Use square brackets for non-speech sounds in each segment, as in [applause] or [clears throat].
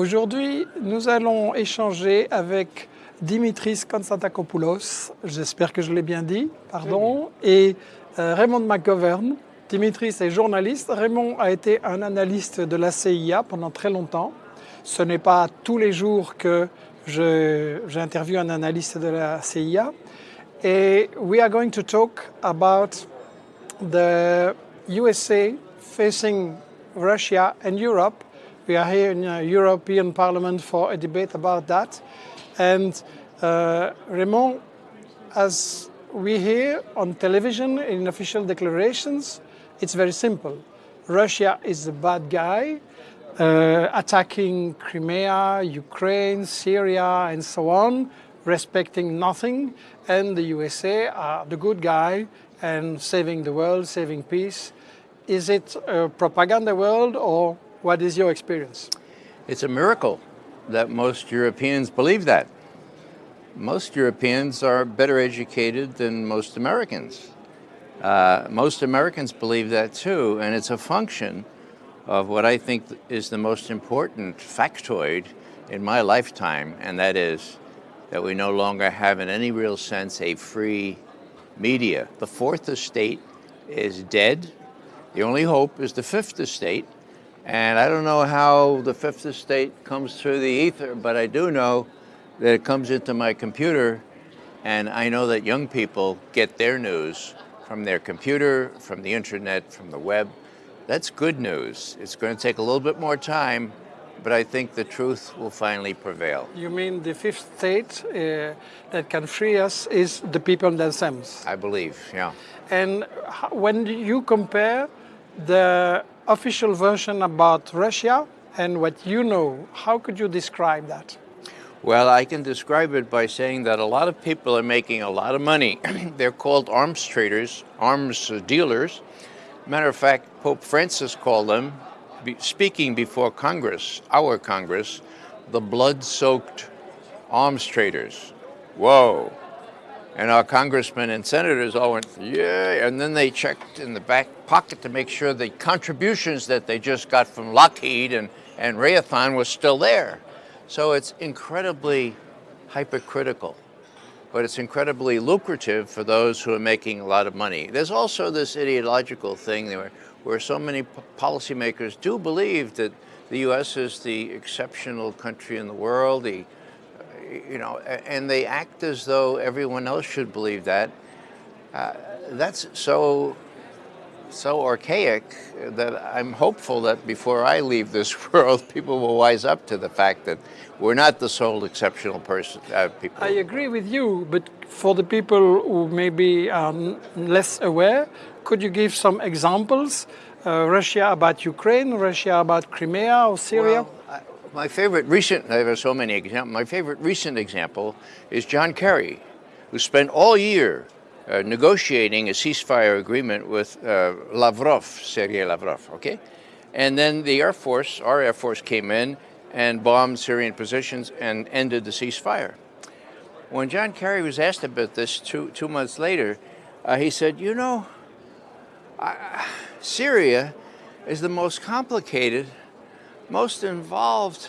Aujourd'hui, nous allons échanger avec Dimitris Konstantakopoulos, j'espère que je l'ai bien dit, pardon, et euh, Raymond McGovern. Dimitris est journaliste, Raymond a été un analyste de la CIA pendant très longtemps. Ce n'est pas tous les jours que j'interviewe un analyste de la CIA. Et we are going to talk about the USA facing Russia and Europe. We are here in the European Parliament for a debate about that. And uh, Raymond, as we hear on television in official declarations, it's very simple. Russia is a bad guy, uh, attacking Crimea, Ukraine, Syria, and so on, respecting nothing, and the USA are the good guy and saving the world, saving peace. Is it a propaganda world or what is your experience? It's a miracle that most Europeans believe that. Most Europeans are better educated than most Americans. Uh, most Americans believe that too, and it's a function of what I think is the most important factoid in my lifetime, and that is that we no longer have in any real sense a free media. The fourth estate is dead. The only hope is the fifth estate. And I don't know how the fifth estate comes through the ether, but I do know that it comes into my computer and I know that young people get their news from their computer, from the internet, from the web. That's good news. It's going to take a little bit more time, but I think the truth will finally prevail. You mean the fifth state uh, that can free us is the people themselves? I believe, yeah. And when you compare the official version about Russia and what you know, how could you describe that? Well, I can describe it by saying that a lot of people are making a lot of money. [clears throat] They're called arms traders, arms dealers. Matter of fact, Pope Francis called them speaking before Congress, our Congress, the blood-soaked arms traders. Whoa. And our congressmen and senators all went, yeah, and then they checked in the back pocket to make sure the contributions that they just got from Lockheed and, and Raytheon was still there. So it's incredibly hypocritical, but it's incredibly lucrative for those who are making a lot of money. There's also this ideological thing where where so many policymakers do believe that the U.S. is the exceptional country in the world, the, you know, and they act as though everyone else should believe that. Uh, that's so so archaic that I'm hopeful that before I leave this [laughs] world, people will wise up to the fact that we're not the sole exceptional person. Uh, people. I agree with you, but for the people who may be um, less aware, could you give some examples? Uh, Russia about Ukraine, Russia about Crimea or Syria? Well, I, my favorite recent, there are so many examples, my favorite recent example is John Kerry, who spent all year uh, negotiating a ceasefire agreement with uh, Lavrov, Sergei Lavrov, okay? And then the Air Force, our Air Force came in and bombed Syrian positions and ended the ceasefire. When John Kerry was asked about this two, two months later, uh, he said, you know, Syria is the most complicated, most involved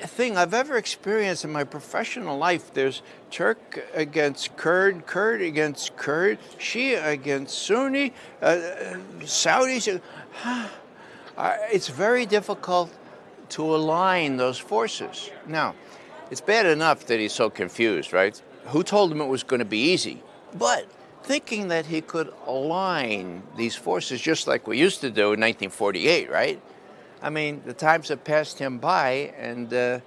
thing I've ever experienced in my professional life. There's Turk against Kurd, Kurd against Kurd, Shia against Sunni, uh, Saudis. Uh, [sighs] it's very difficult to align those forces. Now, it's bad enough that he's so confused, right? Who told him it was going to be easy? But thinking that he could align these forces just like we used to do in 1948, right? I mean, the times have passed him by, and uh,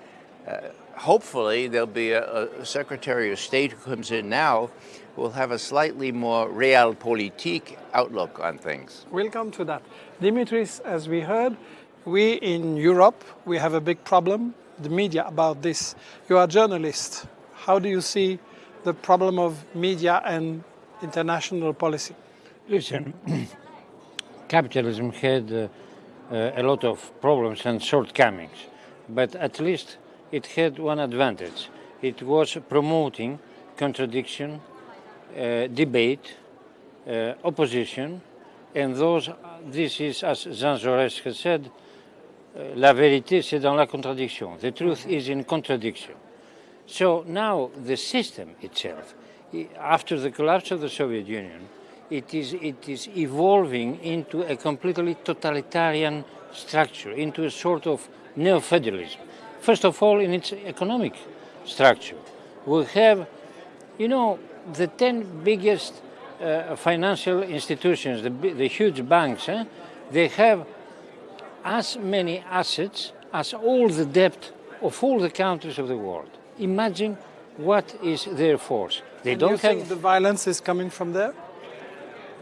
uh, hopefully there'll be a, a, Secretary of State who comes in now who will have a slightly more realpolitik outlook on things. We'll come to that. Dimitris, as we heard, we in Europe, we have a big problem, the media, about this. You are a journalist. How do you see the problem of media and international policy? Listen, [clears throat] capitalism had uh, uh, a lot of problems and shortcomings, but at least it had one advantage. It was promoting contradiction, uh, debate, opposition, and those, this is, as Jean Jaurès has said, la vérité, c'est dans la contradiction. The truth is in contradiction. So now the system itself, after the collapse of the Soviet Union, it is, it is evolving into a completely totalitarian structure, into a sort of neo-federalism. First of all, in its economic structure. We have, you know, the 10 biggest uh, financial institutions, the, the huge banks, eh, they have as many assets as all the debt of all the countries of the world. Imagine what is their force. They And don't think have the violence is coming from there?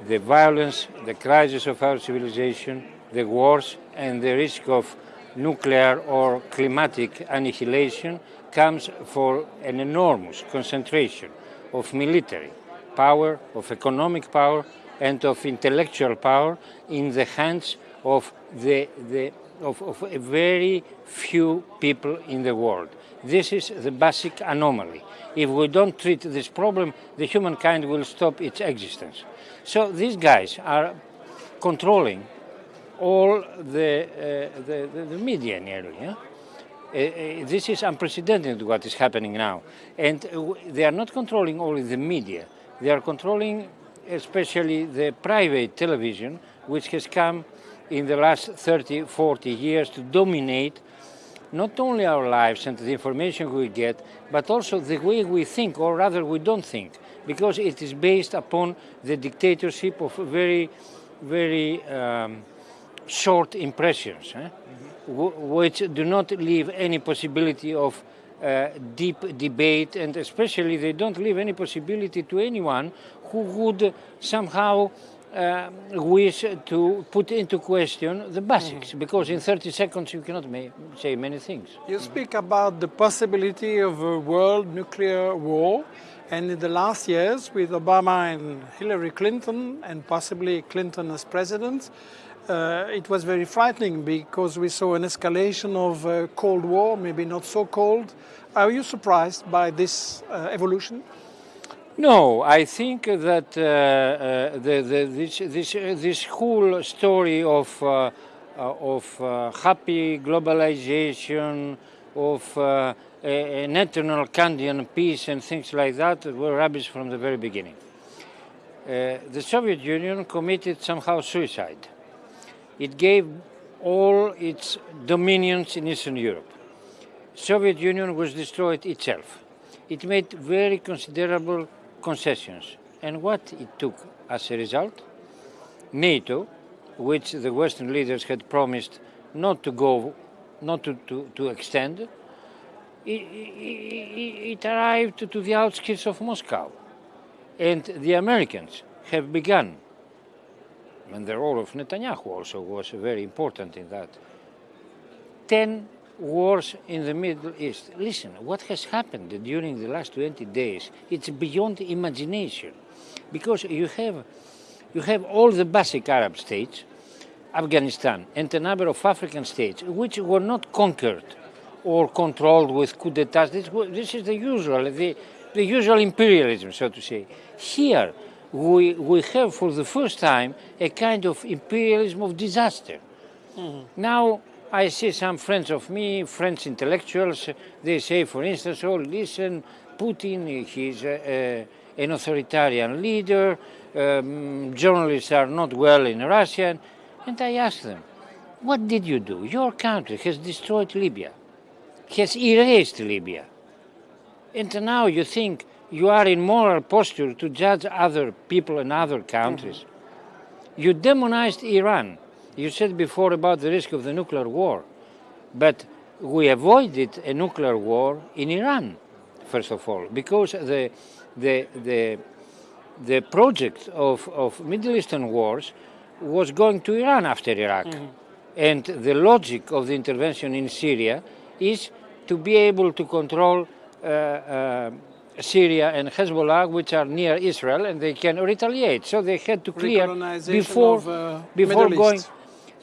The violence, the crisis of our civilization, the wars, and the risk of nuclear or climatic annihilation comes for an enormous concentration of military power, of economic power, and of intellectual power in the hands of the, the of, of a very few people in the world. This is the basic anomaly. If we don't treat this problem, the humankind will stop its existence. So these guys are controlling all the, uh, the, the, media nearly. yeah? Uh, uh, this is unprecedented what is happening now. And uh, they are not controlling only the media, they are controlling especially the private television, which has come in the last 30, 40 years to dominate not only our lives and the information we get, but also the way we think, or rather we don't think, because it is based upon the dictatorship of very, very um, short impressions, eh? wh- which do not leave any possibility of uh, deep debate, and especially they don't leave any possibility to anyone who would somehow uh, wish to put into question the basics, because in 30 seconds you cannot say many things. You speak about the possibility of a world nuclear war, and in the last years, with Obama and Hillary Clinton, and possibly Clinton as president, uh, it was very frightening because we saw an escalation of uh, Cold War, maybe not so cold. Are you surprised by this uh, evolution? No, I think that uh, uh, the, the, this, this, this whole story of, uh, uh, of uh, happy globalization, of uh, a- an eternal peace and things like that were rubbish from the very beginning. The Soviet Union committed somehow suicide. It gave all its dominions in Eastern Europe. Soviet Union was destroyed itself. It made very considerable concessions. And what it took as a result? NATO, which the Western leaders had promised not to go, not to, to, to extend, it, it, it arrived to the outskirts of Moscow. And the Americans have begun, and the role of Netanyahu also was very important in that, 10 wars in the Middle East. Listen, what has happened during the last 20 days, it's beyond imagination. Because you have, you have all the basic Arab states, Afghanistan, and a number of African states, which were not conquered or controlled with coup d'etats. This, this is the usual, the, the usual imperialism, so to say. Here, we, we have for the first time a kind of imperialism of disaster. Mm-hmm. Now, I see some friends of me, French intellectuals, they say, for instance, oh, listen, Putin, he's a, a, an authoritarian leader, um, journalists are not well in Russia. And I ask them, what did you do? Your country has destroyed Libya, has erased Libya. And now you think you are in moral posture to judge other people in other countries. You demonized Iran. You said before about the risk of the nuclear war. But we avoided a nuclear war in Iran, first of all, because the, the, the, the project of, of Middle Eastern wars was going to Iran after Iraq. And the logic of the intervention in Syria is to be able to control uh, uh, Syria and Hezbollah, which are near Israel, and they can retaliate. So they had to clear before, of, uh, before going. East.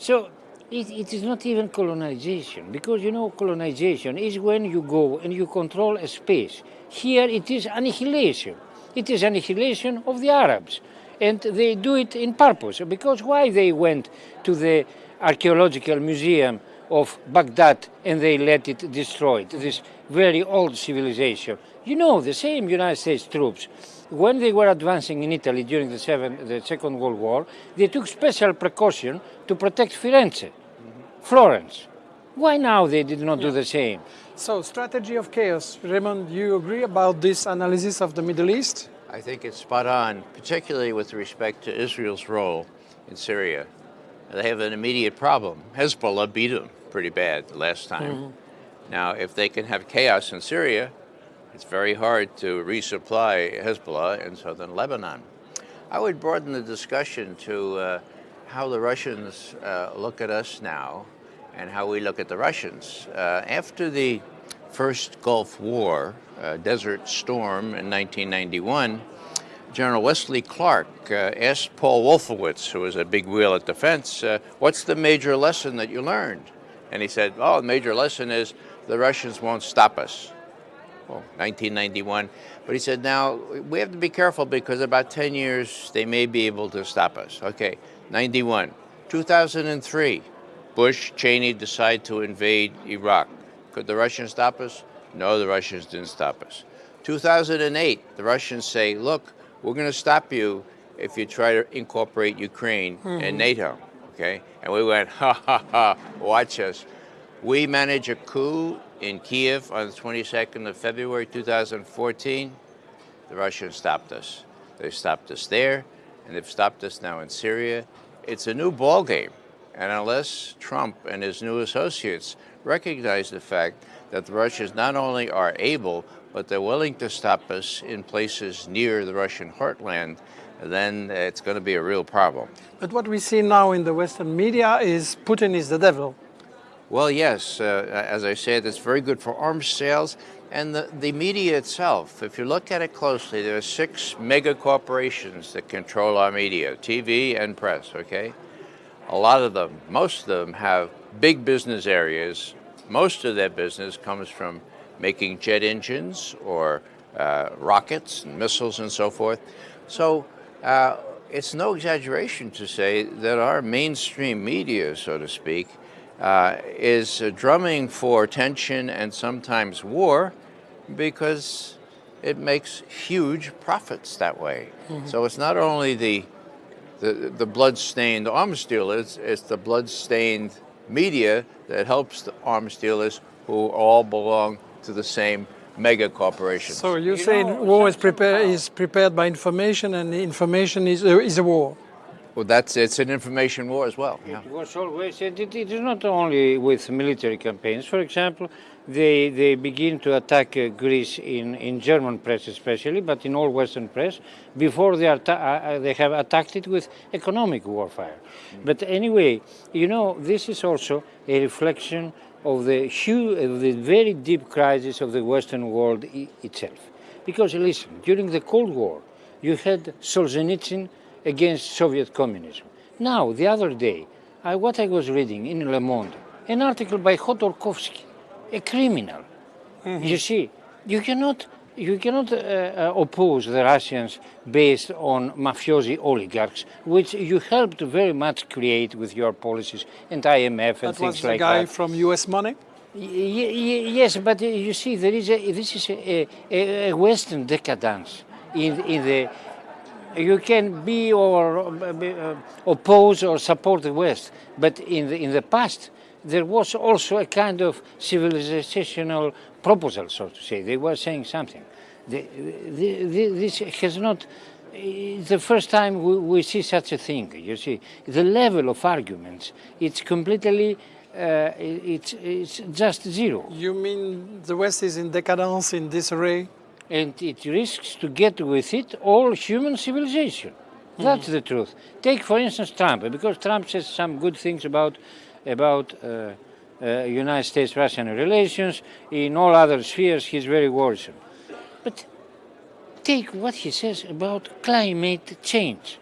So it, it is not even colonization, because you know colonization is when you go and you control a space. Here it is annihilation. It is annihilation of the Arabs. And they do it in purpose, because why they went to the archaeological museum of Baghdad and they let it destroy it, this very old civilization. You know, the same United States troops, when they were advancing in Italy during the, seven, the Second World War, they took special precaution to protect Firenze, Florence. Why now they did not do the same? So, strategy of chaos. Raymond, you agree about this analysis of the Middle East? I think it's spot on, particularly with respect to Israel's role in Syria. They have an immediate problem. Hezbollah beat them pretty bad last time. Mm-hmm. Now, if they can have chaos in Syria, it's very hard to resupply Hezbollah in southern Lebanon. I would broaden the discussion to uh, how the Russians uh, look at us now and how we look at the Russians. Uh, after the first Gulf War, uh, Desert Storm in 1991, General Wesley Clark uh, asked Paul Wolfowitz, who was a big wheel at defense, uh, what's the major lesson that you learned? And he said, oh, the major lesson is the Russians won't stop us. Well, 1991. But he said, now, we have to be careful because about 10 years, they may be able to stop us. Okay, 91. 2003, Bush, Cheney decide to invade Iraq. Could the Russians stop us? No, the Russians didn't stop us. 2008, the Russians say, look, we're going to stop you if you try to incorporate Ukraine in mm-hmm. NATO. Okay? And we went, ha ha ha, watch us. We manage a coup in Kiev on the 22nd of February 2014. The Russians stopped us. They stopped us there, and they've stopped us now in Syria. It's a new ballgame. And unless Trump and his new associates recognize the fact that the Russians not only are able, but they're willing to stop us in places near the Russian heartland, then it's going to be a real problem. But what we see now in the Western media is Putin is the devil. Well, yes, uh, as I said, it's very good for arms sales. And the, the media itself, if you look at it closely, there are six mega corporations that control our media, TV and press, okay? A lot of them, most of them have big business areas. Most of their business comes from making jet engines or uh, rockets and missiles and so forth. So uh, it's no exaggeration to say that our mainstream media, so to speak, uh, is uh, drumming for tension and sometimes war because it makes huge profits that way. So it's not only the the, the blood-stained arms dealers, it's the blood-stained media that helps the arms dealers who all belong to the same mega corporations. So you're You saying know, war is something prepared is prepared by information, and information is a, is a war. Well, that's it's an information war as well. Yeah. It was always, it, it it is not only with military campaigns. For example, they, they begin to attack uh, Greece in, in German press especially, but in all Western press, before they, are ta- uh, uh, they have attacked it with economic warfare. But anyway, you know, this is also a reflection of the, huge, of the very deep crisis of the Western world i- itself. Because listen, during the Cold War, you had Solzhenitsyn against Soviet communism. Now, the other day, I, what I was reading in Le Monde, an article by Khodorkovsky, a criminal. You see, you cannot, you cannot uh, uh, oppose the Russians based on mafiosi oligarchs, which you helped very much create with your policies and IMF and That things was the guy that. from U.S. Money. Yes, but uh, you see, there is a, this is a, a, a Western decadence in, in the. You can be or uh, oppose or support the West, but in the in the past there was also a kind of civilizational proposal, so to say. They were saying something. The, the, this has not. It's the first time we, we see such a thing. You see, the level of arguments it's completely. Uh, it's it's just zero, You mean the West is in decadence, in disarray? And it risks to get with it all human civilization. That's the truth. Take, for instance, Trump, because Trump says some good things about about uh, uh, United States-Russian relations. In all other spheres, he's very worrisome. But take what he says about climate change.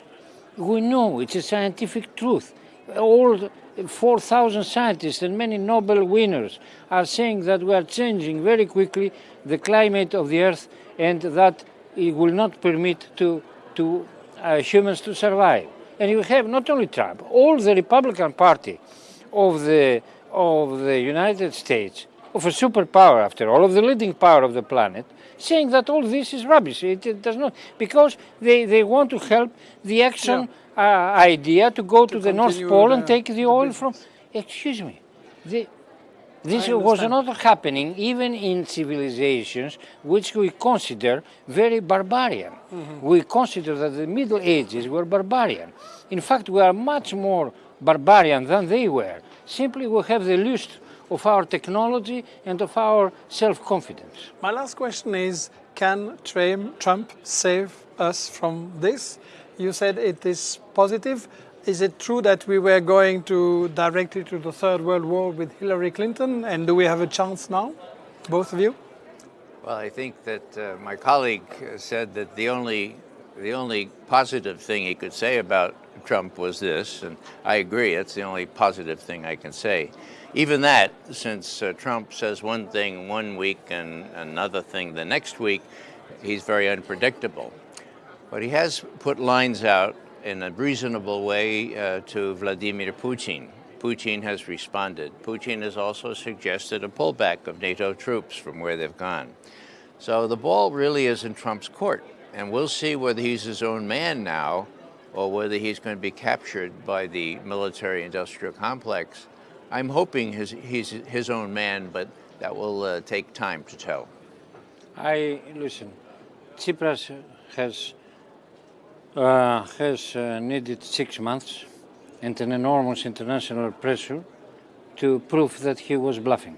We know it's a scientific truth. All 4,000 scientists and many Nobel winners are saying that we are changing very quickly the climate of the Earth and that it will not permit to, to uh, humans to survive. And you have not only Trump, all the Republican Party of the of the United States, of a superpower after all, of the leading power of the planet, saying that all this is rubbish. It, it does not, because they, they want to help the Exxon uh, idea to go to, the North Pole and take the the oil business. from. Excuse me. The, this was not happening even in civilizations which we consider very barbarian. Mm-hmm. We consider that the Middle Ages were barbarian. In fact, we are much more barbarian than they were. Simply, we have the lust of our technology and of our self-confidence. My last question is Can Trump Trump save us from this? You said it is positive. Is it true that we were going to directly to the Third World War with Hillary Clinton? And do we have a chance now, both of you? Well, I think that uh, my colleague uh, said that the only the only positive thing he could say about Trump was this, and I agree. It's the only positive thing I can say. Even that, since uh, Trump says one thing one week and another thing the next week, he's very unpredictable. But he has put lines out in a reasonable way uh, to Vladimir Putin. Putin has responded. Putin has also suggested a pullback of NATO troops from where they've gone. So the ball really is in Trump's court, and we'll see whether he's his own man now or whether he's going to be captured by the military industrial complex. I'm hoping his, he's his own man, but that will uh, take time to tell. I listen. Tsipras has uh, has uh, needed six months and an enormous international pressure to prove that he was bluffing.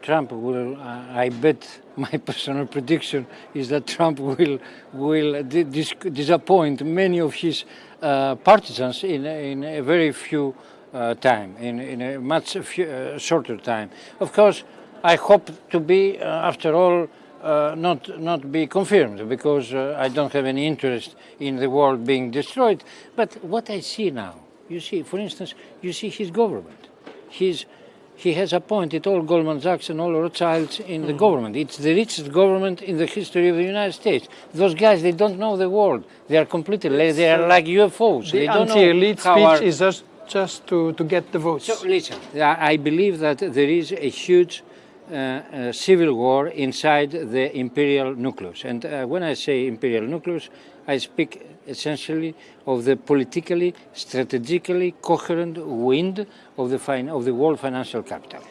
Trump will, uh, I bet my [laughs] personal prediction is that Trump will will di- dis- disappoint many of his uh, partisans in, in a very few uh, time, in, in a much few, uh, shorter time. Of course, I hope to be, uh, after all, uh, not not be confirmed because uh, I don't have any interest in the world being destroyed. But what I see now, you see, for instance, you see his government. His he has appointed all Goldman Sachs and all Rothschilds in the government. It's the richest government in the history of the United States. Those guys, they don't know the world. They are completely, they are like UFOs. The they don't know anti-elite speech is just, just to, to get the votes. so listen, I believe that there is a huge uh, uh, civil war inside the imperial nucleus. And uh, when I say imperial nucleus, I speak essentially of the politically, strategically coherent wind of the, fin- of the world financial capital.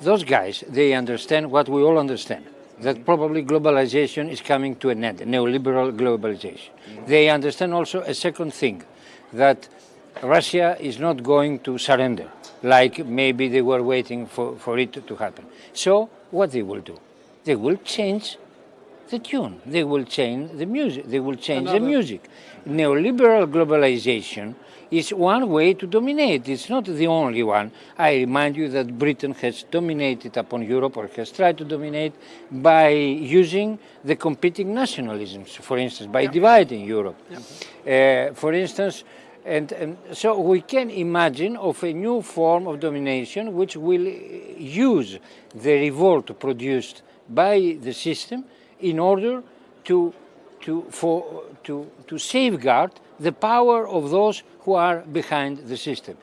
Those guys, they understand what we all understand. That probably globalization is coming to an end, neoliberal globalization. They understand also a second thing, that Russia is not going to surrender, like maybe they were waiting for, for it to happen. So what they will do? They will change the tune. They will change the music. They will change the music. Neoliberal globalization is one way to dominate. It's not the only one. I remind you that Britain has dominated upon Europe or has tried to dominate by using the competing nationalisms, for instance, by dividing Europe. Uh, for instance, and, and so we can imagine of a new form of domination which will use the revolt produced by the system in order to, to, for, to, to safeguard the power of those who are behind the system.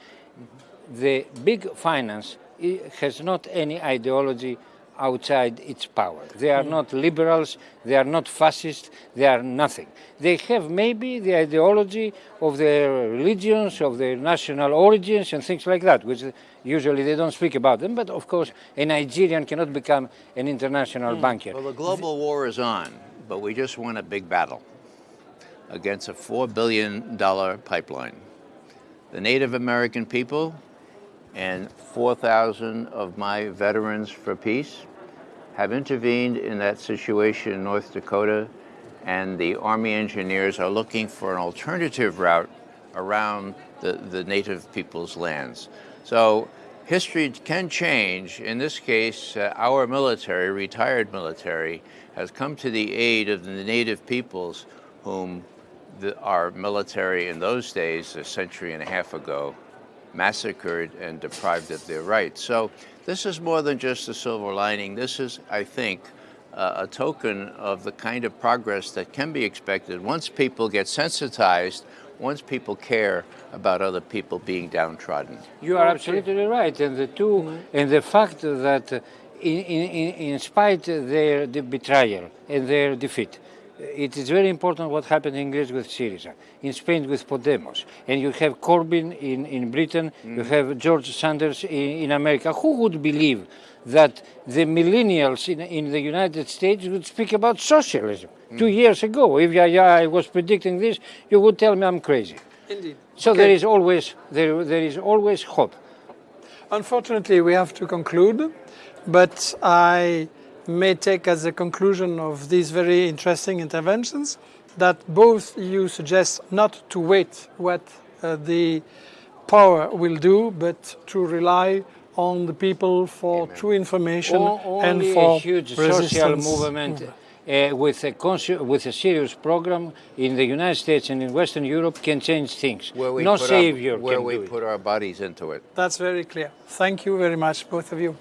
The big finance eh, has not any ideology outside its power. They are not liberals, they are not fascists, they are nothing. They have maybe the ideology of their religions, of their national origins, and things like that, which usually they don't speak about them. But of course, a Nigerian cannot become an international hmm. banker. Well, the global war is on, but we just won a big battle against a $4 billion pipeline. The Native American people and 4,000 of my veterans for peace have intervened in that situation in North Dakota, and the Army engineers are looking for an alternative route around the, the Native people's lands. So history can change. In this case, uh, our military, retired military, has come to the aid of the Native peoples whom the, our military in those days, a century and a half ago, massacred and deprived of their rights. So this is more than just a silver lining. This is, I think, uh, a token of the kind of progress that can be expected once people get sensitized once people care about other people being downtrodden. You are absolutely right, and the 2 and the fact that, in, in, in spite their the betrayal and their defeat, it is very important what happened in Greece with Syriza, in Spain with Podemos, and you have Corbyn in, in Britain, you mm. have George Sanders in, in America. Who would believe that the millennials in, in the United States would speak about socialism mm. two years ago? If I, I was predicting this, you would tell me I'm crazy. Indeed. So Okay. there is always there, there is always hope. Unfortunately, we have to conclude, but I may take as a conclusion of these very interesting interventions that both you suggest not to wait what uh, the power will do, but to rely on the people for true information O- and for a huge social resistance. movement uh, with a with a serious program in the United States and in Western Europe can change things. Where we no savior our, where can we do it. put our bodies into it. That's very clear. Thank you very much, both of you.